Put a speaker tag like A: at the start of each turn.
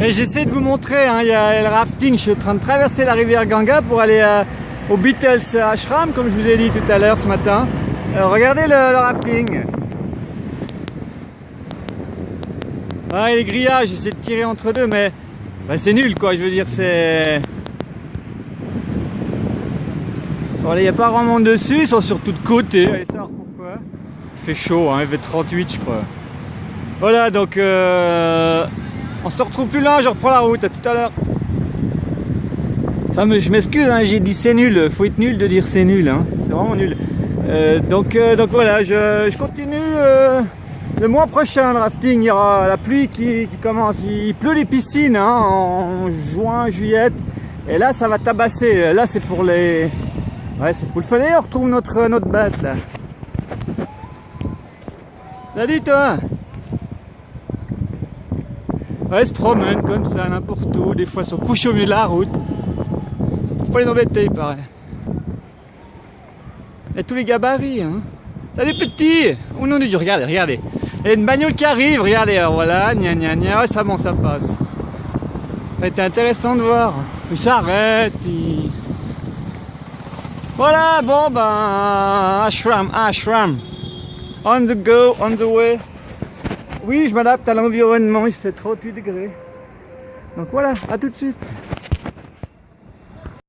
A: J'essaie de vous montrer, hein, il y a le rafting, je suis en train de traverser la rivière Ganga pour aller euh, au Beatles Ashram, comme je vous ai dit tout à l'heure ce matin. Euh, regardez le, rafting. Ouais, les grillages, j'essaie de tirer entre deux, mais bah, c'est nul quoi, je veux dire, c'est... Bon, il n'y a pas vraiment monde dessus, ils sont sur toutes côtés, allez savoir pourquoi? Il fait chaud, hein, il fait 38 je crois. Voilà, donc euh, on se retrouve plus là, je reprends la route, à tout à l'heure. Je m'excuse, hein, j'ai dit c'est nul, faut être nul de dire c'est nul, hein. c'est vraiment nul. Euh, donc, euh, donc voilà, je, continue euh, le mois prochain le rafting, il y aura la pluie qui, commence, il pleut les piscines hein, en juin, juillet, et là ça va tabasser, là c'est pour les... Ouais, c'est pour le fun, on retrouve notre, notre bête là. Salut toi Ouais, ils se promènent comme ça, n'importe où, des fois ils sont couchés au milieu de la route. Faut pas les embêter, il paraît. Il y a tous les gabarits, hein. Là, les petits Oh non, Dieu, regardez, regardez. Il y a une bagnole qui arrive, regardez, alors voilà, gna gna gna, ouais, ça bon, ça passe. Ça a été intéressant de voir. Il s'arrête, il... Voilà, bon ben, ashram, ashram. On the go, on the way. Oui, je m'adapte à l'environnement, il fait 38 degrés. Donc voilà, à tout de suite.